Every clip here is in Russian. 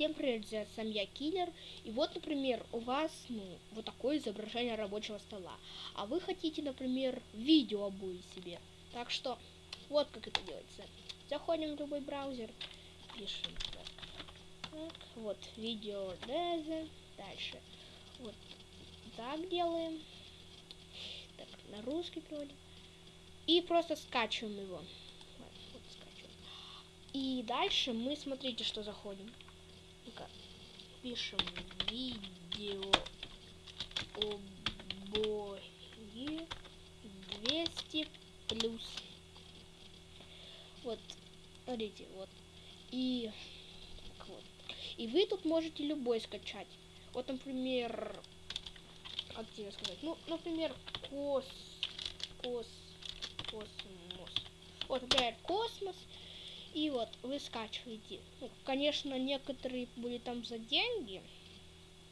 Всем привет, я сам я Киллер. И вот, например, у вас, ну, вот такое изображение рабочего стола. А вы хотите, например, видео обои себе. Так что, вот как это делается. Заходим в любой браузер, пишем так. так вот, видео deze. Дальше. Вот так делаем. Так, на русский переводим. И просто скачиваем его. И дальше мы, смотрите, что заходим. Пишем видео обои 200 плюс. Вот, смотрите, вот. И вот. И вы тут можете любой скачать. Вот, например, как тебе сказать? Ну, например, кос, кос, космос. Вот, например, космос. И вот вы скачиваете. Ну, конечно, некоторые были там за деньги.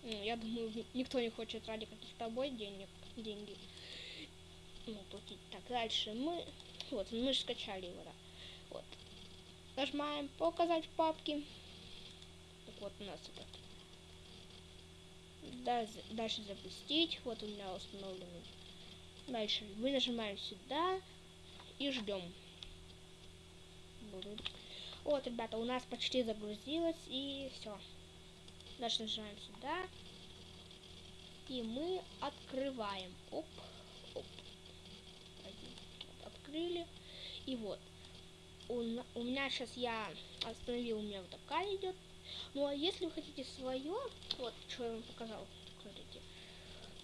Ну, я думаю, никто не хочет ради каких-то тобой денег, деньги. Ну, платить. Так, дальше мы... Вот, мы же скачали его, да. Вот. Нажимаем показать в папке. Так вот у нас этот. Дальше, запустить. Вот у меня установленный. Дальше мы нажимаем сюда и ждем. Вот, ребята, у нас почти загрузилось, и все. Дальше нажимаем сюда. И мы открываем. Оп, оп. Открыли. И вот. У, у меня сейчас я остановил, у меня вот такая идет. Ну а если вы хотите свое, вот что я вам показал, смотрите.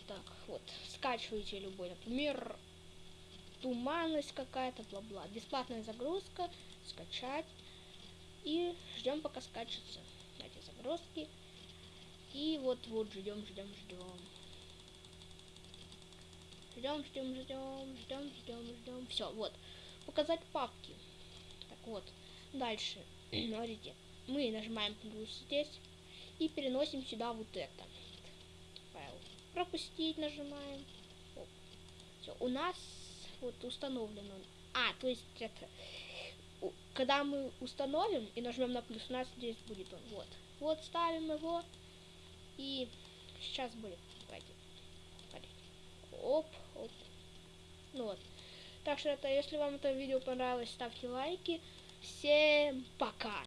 Так, вот, скачивайте любой, например, туманность какая-то, бла-бла. Бесплатная загрузка, скачать. И ждем, пока скачется эти загрузки. И вот вот ждем, ждем, ждем. Ждем, ждем, ждем, ждем, ждем, ждем. Все, вот. Показать папки. Так вот. Дальше. Смотрите. Мы нажимаем плюс здесь. И переносим сюда вот это. Файл. Пропустить нажимаем. Все. У нас вот он. А, то есть это когда мы установим и нажмем на плюс, у нас здесь будет он. Вот. Вот ставим его. И сейчас будет. Пойдем. Оп, оп. Ну вот. Так что это, если вам это видео понравилось, ставьте лайки. Всем пока!